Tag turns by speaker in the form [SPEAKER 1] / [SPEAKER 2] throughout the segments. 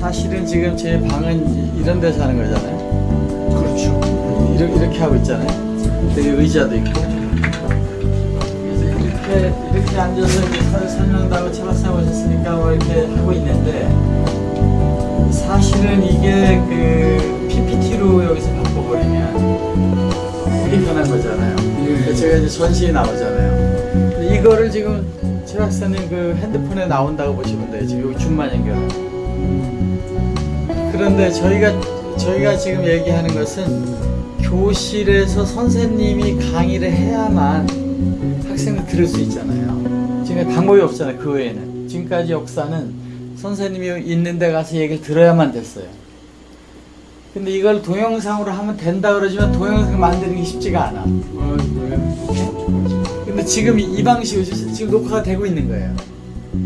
[SPEAKER 1] 사실은 지금 제 방은 이런 데서 하는 거잖아요.
[SPEAKER 2] 그렇죠.
[SPEAKER 1] 이렇게, 이렇게 하고 있잖아요. 되게 의자도 있고. 이렇게, 이렇게 앉아서 이렇게 설- 설명도 하고 철학사 오셨으니까 뭐 이렇게 하고 있는데, 사실은 이게 그 PPT로 여기서 바꿔버리면 되게 편한 거잖아요. 그러니까 제가 이제 전시에 나오잖아요. 이거를 지금 최 박사님 그 핸드폰에 나온다고 보시면 돼요. 지금 여기 줌만 연결. 그런데 저희가 저희가 지금 얘기하는 것은 교실에서 선생님이 강의를 해야만 학생들 들을 수 있잖아요. 지금 방법이 없잖아요. 그 외에는 지금까지 역사는 선생님이 있는 데 가서 얘기를 들어야만 됐어요. 근데 이걸 동영상으로 하면 된다 그러지만 동영상 만드는 게 쉽지가 않아.
[SPEAKER 2] 아?
[SPEAKER 1] 근데 지금 이- 이 방식으로 지금 녹화가 되고 있는 거예요.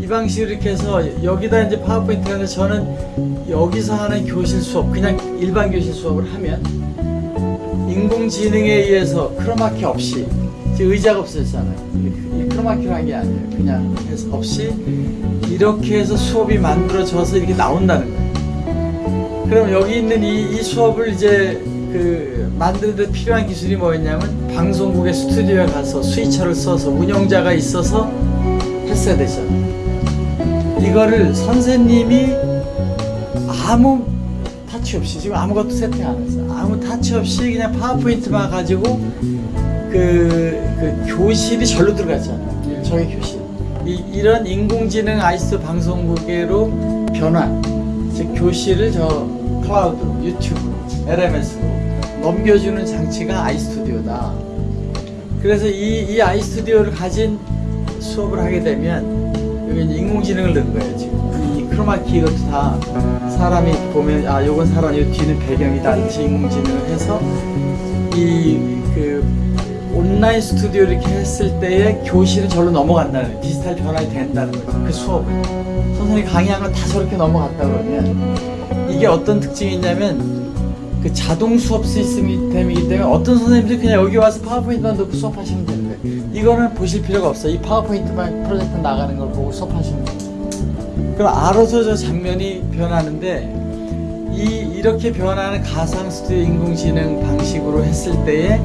[SPEAKER 1] 이 방식으로 이렇게 해서 여기다 이제 파워포인트 하는데 저는 여기서 하는 교실 수업, 그냥 일반 교실 수업을 하면 인공지능에 의해서 크로마키 없이 의자가 없어졌잖아요. 크로마키로 한 게 아니에요. 그냥 해서 없이 이렇게 해서 수업이 만들어져서 이렇게 나온다는 거예요. 그럼 여기 있는 이, 이 수업을 이제 그 만드는 데 필요한 기술이 뭐였냐면 방송국의 스튜디오에 가서 스위처를 써서 운영자가 있어서 했어야 되잖아요. 이거를 선생님이 아무 타치 없이 지금 아무것도 세팅 안 했어요. 아무 타치 없이 그냥 파워포인트만 가지고 그, 그 교실이 절로 들어갔잖아요.
[SPEAKER 2] 예.
[SPEAKER 1] 저희 교실. 이, 이런 인공지능 아이스 방송국으로 변환. 즉 교실을 저 클라우드로, 유튜브로, LMS로 넘겨주는 장치가 아이스튜디오다. 그래서 이, 이 아이스튜디오를 가진 수업을 하게 되면 여기 이제 인공지능을 넣은 거예요 지금. 이 크로마키 이것도 다 사람이 보면 아 요건 사람 요 뒤는 배경이다. 이렇게 인공지능을 해서 이 그 온라인 스튜디오 이렇게 했을 때의 교실은 절로 넘어간다는 거예요. 디지털 변환이 된다는 거죠 그 수업을. 선생님이 강의한 거다 저렇게 넘어갔다 그러면 이게 어떤 특징이 있냐면 그 자동 수업 시스템이기 때문에 어떤 선생님들이 그냥 여기 와서 파워포인트만 넣고 수업하시면 되는데 이거는 보실 필요가 없어요. 이 파워포인트만 프로젝트 나가는 걸 보고 수업하시면 돼요. 그럼 알아서 저 장면이 변하는데 이 이렇게 변하는 가상 스튜디오 인공지능 방식으로 했을 때에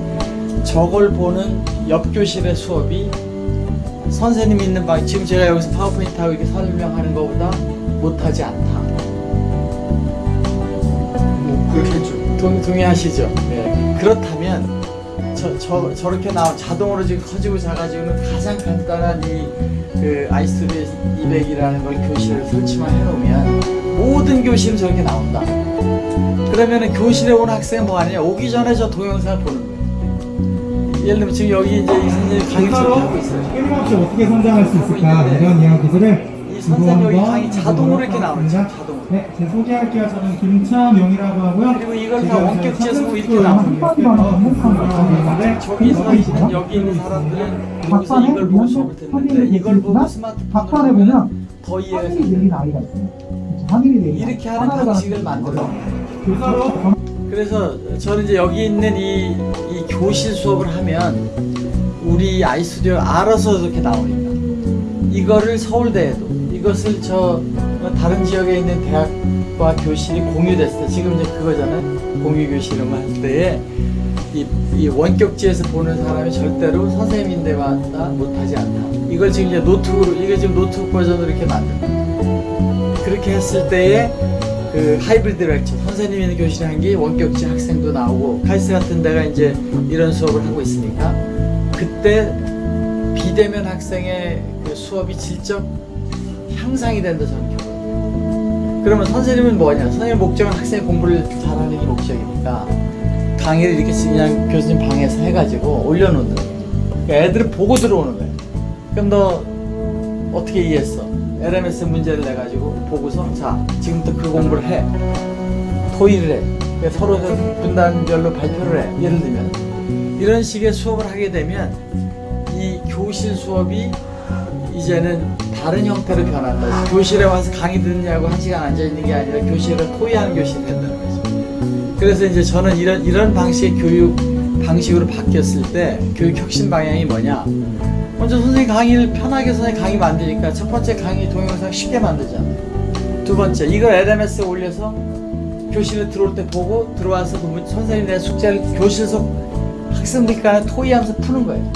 [SPEAKER 1] 저걸 보는 옆 교실의 수업이 선생님 있는 방 지금 제가 여기서 파워포인트 하고 이렇게 설명하는 것보다 못하지 않다.
[SPEAKER 2] 뭐 그렇겠죠.
[SPEAKER 1] 동, 동의하시죠? 네. 그렇다면 저, 저, 저렇게 나온 자동으로 지금 커지고 작아지고는 가장 간단한 이 그 아이스튜디오 200이라는 걸 교실을 설치만 해놓으면 모든 교실은 저렇게 나온다. 그러면은 교실에 온 학생은 뭐 하느냐? 오기 전에 저 동영상을 보는 거예요. 예를 들면 지금 여기 이제 이 선생님 강의 하고 있어요.
[SPEAKER 3] 끊임없이 어떻게 성장할 수 있을까 이런 이야기들을
[SPEAKER 1] 이 선생님 여기 강의 자동으로 이렇게 자동으로.
[SPEAKER 3] 네, 제 소개할게요. 저는 김차명이라고 하고요.
[SPEAKER 1] 그리고 이걸 다 원격 재수로 이렇게
[SPEAKER 3] 있는데
[SPEAKER 1] 저기서 여기 있는 사람들은 여기서 이걸 보고 듣는데 이걸 보고 스마트폰으로 보면 더 이해가.
[SPEAKER 4] 아이가 있어요. 내린
[SPEAKER 1] 이렇게. 하는 방식을 만들어
[SPEAKER 3] 교사로
[SPEAKER 1] 그래서 저는 이제 여기 있는 이, 이 교실 수업을 하면 우리 아이스튜디오 알아서 이렇게 나오니까 이거를 서울대에도 이것을 저 다른 지역에 있는 대학과 교실이 공유됐을 때 지금 이제 그거잖아요. 공유 교실을 할 때에 이, 이 원격지에서 보는 사람이 절대로 선생님 있는 데보다 못하지 않다. 이걸 지금 이제 노트북으로 이게 지금 노트북 버전으로 이렇게 만든 거예요. 그렇게 했을 때에 그 hybrid lecture 선생님이 있는 한게 원격지 학생도 나오고 카이스트 같은 데가 이제 이런 수업을 하고 있으니까 그때 비대면 학생의 그 수업이 질적 향상이 된다 저는 그러면 선생님은 뭐냐? 선생님 목적은 학생의 공부를 잘하는 게 목적이니까 강의를 이렇게 그냥 교수님 방에서 해가지고 올려놓는 그러니까 애들은 보고 들어오는 거예요. 그럼 너 어떻게 이해했어? LMS 문제를 내가지고 보고서 자 지금부터 그 공부를 해. 토의를 해. 그러니까 서로 분단별로 발표를 해. 예를 들면 이런 식의 수업을 하게 되면 이 교실 수업이 이제는 다른 형태로 변한다 교실에 와서 강의 듣느냐고 한 시간 앉아있는 게 아니라 교실을 토의하는 교실이 된다는 거죠 그래서 이제 저는 이런 이런 방식의 교육 방식으로 바뀌었을 때 교육 혁신 방향이 뭐냐 먼저 선생님 강의를 편하게 선생님 강의 만드니까 첫 번째 강의 동영상 쉽게 만들잖아요. 두 번째 이걸 LMS에 올려서 교실에 들어올 때 보고 들어와서 그 문- 선생님이 내 숙제를 교실에서 학생들이 간에 토의하면서 푸는 거예요.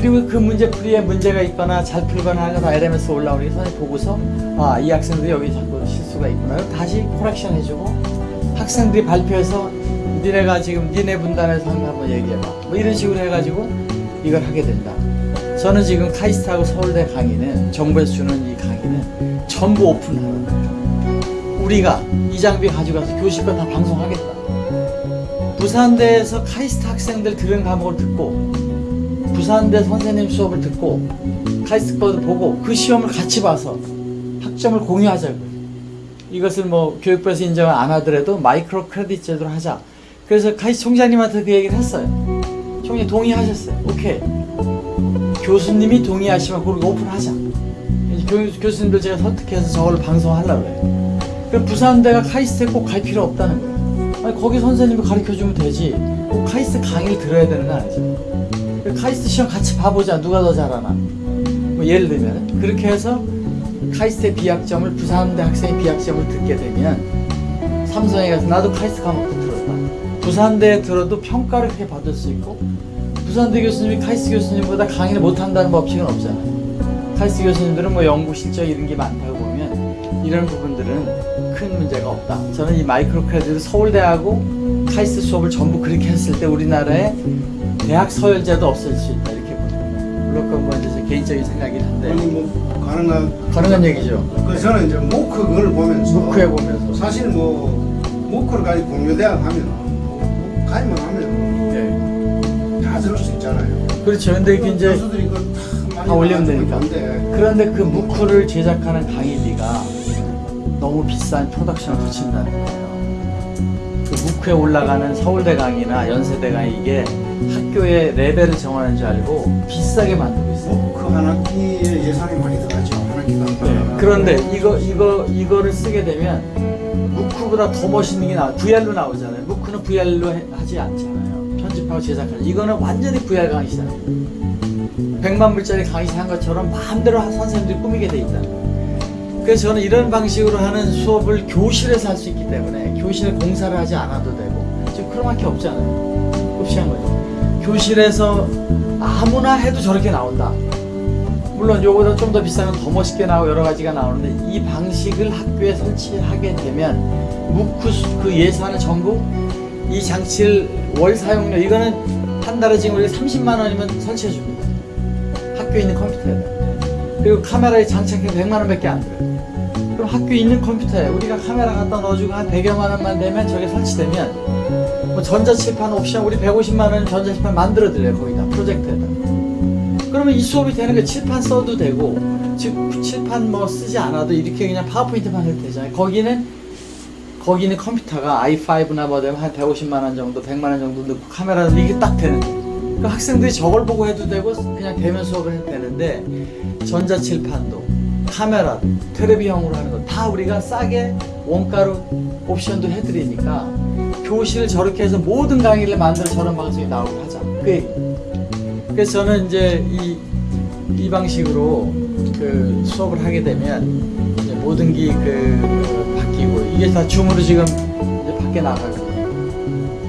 [SPEAKER 1] 그리고 그 문제 풀이에 문제가 있거나 잘 풀거나 하는 거다 LMS 올라오는 게 선생님 보고서 아 이 학생들이 여기 자꾸 실수가 있구나. 다시 코렉션 해주고 학생들이 발표해서 니네가 지금 니네 분단에서 한번 얘기해봐. 뭐 이런 식으로 해가지고 이걸 하게 된다. 저는 지금 카이스트하고 서울대 강의는 정부에서 주는 이 강의는 전부 오픈하는 거예요. 우리가 이 장비 가져가서 교실 거다 방송하겠다. 부산대에서 카이스트 학생들 들은 과목을 듣고 부산대 선생님 수업을 듣고 카이스트 거도 보고 그 시험을 같이 봐서 학점을 공유하자고요. 이것을 뭐 교육부에서 인정을 안 하더라도 micro credit 제도로 하자. 그래서 카이스트 총장님한테 그 얘기를 했어요. 총장님 동의하셨어요. 오케이. 교수님이 동의하시면 그걸 오픈하자. 교, 교수님들 제가 설득해서 저걸 방송하려고 그래요. 그럼 부산대가 카이스트에 꼭 갈 필요 없다는 거예요. 아니 거기 선생님이 가르쳐주면 되지. 꼭 카이스트 강의를 들어야 되는 거 아니죠. 그 카이스트 시험 같이 봐보자. 누가 더 잘하나. 뭐 예를 들면 그렇게 해서 카이스트의 B학점을 부산대 학생의 B학점을 듣게 되면 삼성에 가서 나도 카이스트 과목도 들었다 부산대에 들어도 평가를 그렇게 받을 수 있고 부산대 교수님이 카이스트 교수님보다 강의를 못한다는 법칙은 없잖아요 카이스트 교수님들은 뭐 연구 실적 이런 게 많다고 보면 이런 부분들은 큰 문제가 없다. 저는 이 micro credit을 서울대하고 카이스트 수업을 전부 그렇게 했을 때 우리나라에 대학 서열제도 없을 수 있다 이렇게 봅니다. 물론 그건 뭐 이제 제 개인적인 생각이긴
[SPEAKER 2] 아니
[SPEAKER 1] 한데
[SPEAKER 2] 뭐 가능한
[SPEAKER 1] 가능한 얘기죠.
[SPEAKER 2] 그 저는 이제 모크 그걸 보면서
[SPEAKER 1] 무크해 보면서.
[SPEAKER 2] 사실 뭐 모크를 가지고 공유대학 하면 뭐 가입만 하면
[SPEAKER 1] 예.
[SPEAKER 2] 다 들을 수 있잖아요.
[SPEAKER 1] 그렇죠. 근데 이게 이제
[SPEAKER 2] 다
[SPEAKER 1] 올리면 되니까. 그런데 그 무크를 제작하는 강의비가 너무 비싼 프로덕션을 붙인다는 거예요. 그 무크에 올라가는 서울대 강의나 연세대 강의 이게 학교의 레벨을 정하는 줄 알고 비싸게 만들고 있어요.
[SPEAKER 2] 모크 한 학기에 예산이 많이 들어가죠. 한 학기가 한
[SPEAKER 1] 네.
[SPEAKER 2] 번.
[SPEAKER 1] 그런데 이거 이거 이거를 쓰게 되면 무크보다 더 멋있는 게 나. VR로 나오잖아요. 무크는 VR로 하지 않잖아요. 편집하고 제작하는. 이거는 완전히 VR 강의잖아요. 100만 불짜리 강의 한 것처럼 마음대로 선생님들이 꾸미게 돼 있다. 그래서 저는 이런 방식으로 하는 수업을 교실에서 할 수 있기 때문에 교실에 공사를 하지 않아도 되고 지금 크로마키 없잖아요. 흡시한 거죠. 교실에서 아무나 해도 저렇게 나온다. 물론 요거보다 좀 더 비싸면 더 멋있게 나오고 여러 가지가 나오는데 이 방식을 학교에 설치하게 되면 수- 그 예산을 전부 이 장치를 월 사용료 이거는 한 달에 지금 우리가 30만 원이면 설치해 줍니다. 학교에 있는 컴퓨터에 그리고 카메라에 장착해서 100만 원밖에 안 들어요. 학교에 있는 컴퓨터에 우리가 카메라 갖다 넣어주고 한 100여만 원만 되면 저게 설치되면 뭐 전자칠판 옵션 우리 150만 원 전자칠판 만들어 드려요 거기다 프로젝터에다. 그러면 이 수업이 되는 게 칠판 써도 되고 즉 칠판 뭐 쓰지 않아도 이렇게 그냥 파워포인트만 해도 되잖아요. 거기는 거기는 컴퓨터가 i5나 뭐 되면 한 150만 원 정도, 100만 원 정도 넣고 카메라 이게 딱 되는 거예요. 그 학생들이 저걸 보고 해도 되고 그냥 대면 수업을 해도 되는데 전자칠판도 카메라도 테레비형으로 하는 거 다 우리가 싸게 원가로 옵션도 해드리니까 교실을 저렇게 해서 모든 강의를 만들어 저런 방송이 나오게 하자. 그. 그래서 저는 이제 이, 이 방식으로 그 수업을 하게 되면 모든 게 그 바뀌고 이게 다 줌으로 지금 밖에 나가고